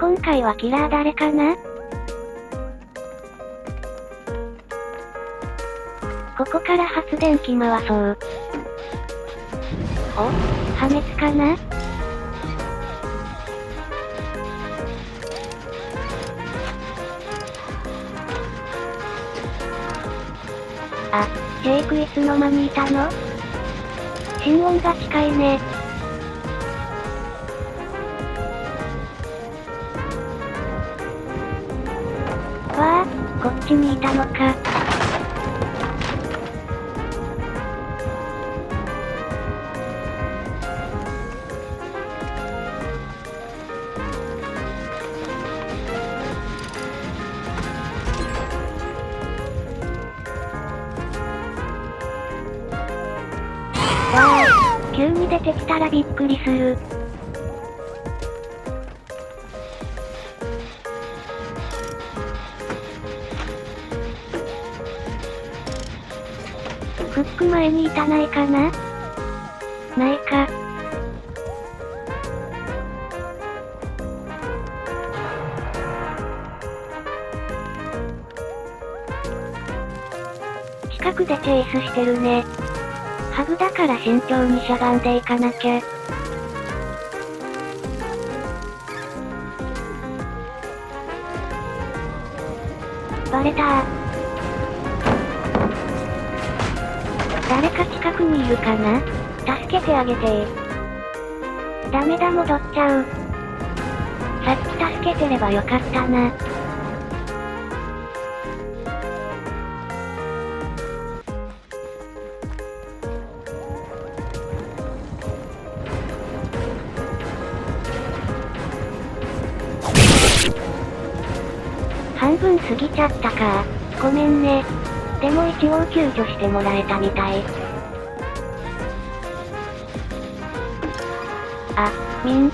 今回はキラー誰かな？ここから発電機回そう。お？破滅かな？あ、ジェイクいつの間にいたの？心音が近いね。こっちにいたのか。わあ、急に出てきたらびっくりする。フック前にいたないかな？ないか。近くでチェイスしてるね。ハブだから慎重にしゃがんでいかなきゃ。バレた誰か近くにいるかな？助けてあげてダメだ戻っちゃう。さっき助けてればよかったな。半分過ぎちゃったか。ごめんね。でも一応救助してもらえたみたい。あ、みん。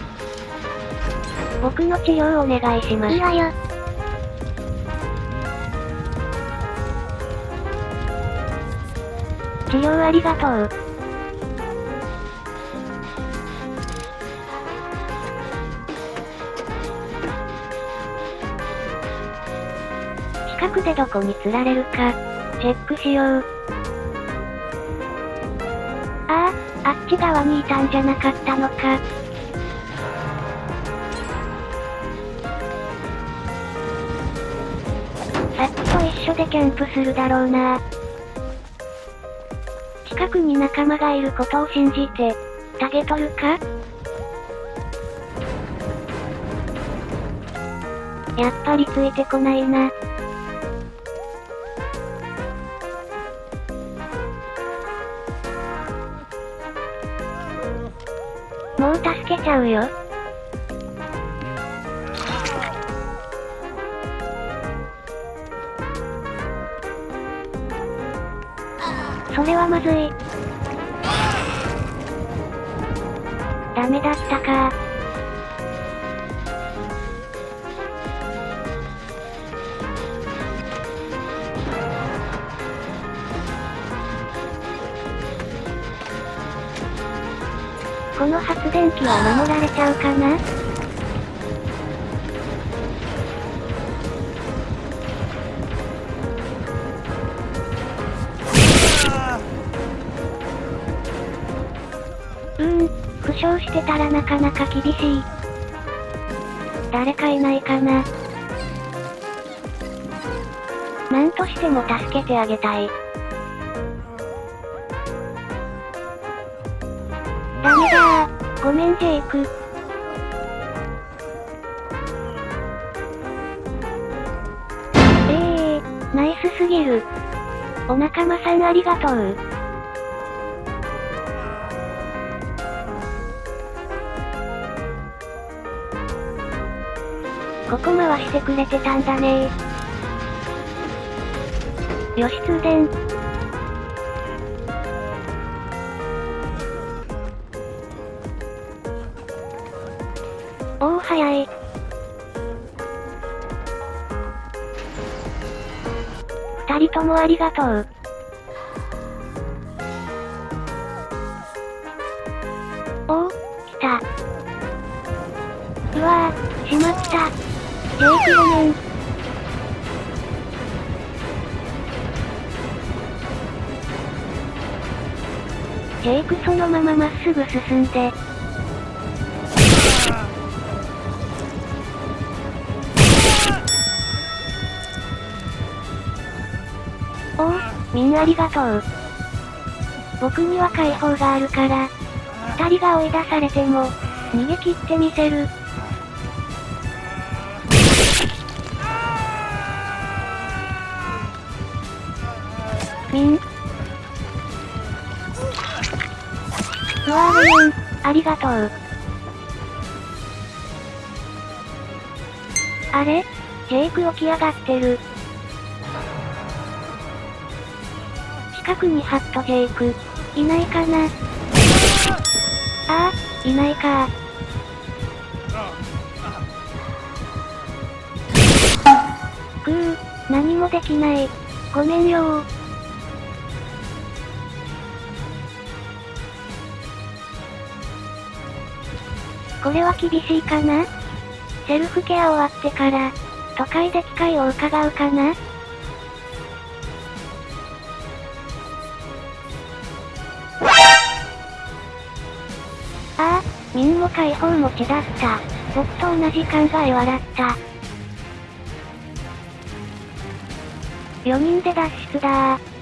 僕の治療お願いします。いいわよ。治療ありがとう。近くでどこに釣られるか、チェックしよう。ああ、あっち側にいたんじゃなかったのか。さっきと一緒でキャンプするだろうな近くに仲間がいることを信じて、タゲ取るか？やっぱりついてこないな。ちゃうよ。それはまずい。ダメだったかこの発電機は守られちゃうかな？うーん、負傷してたらなかなか厳しい。誰かいないかな？なんとしても助けてあげたい。ダメだー。ごめんジェイク。えー、ナイスすぎる。お仲間さんありがとう。ここ回してくれてたんだねよし通電。二人ともありがとう。おお、来た。うわぁ、しまった。ジェイクごめん。ジェイクそのまままっすぐ進んで。ありがとう。僕には解放があるから。二人が追い出されても、逃げ切ってみせる。みん。うわーごめん、ありがとう。あれ？ジェイク起き上がってる。近くにハットジェイク、いないかな。ああ、いないか。くー、何もできない。ごめんよ。これは厳しいかな。セルフケア終わってから、都会で機会を伺うかな。も解放持ちだった。僕と同じ考え笑った。4人で脱出だー。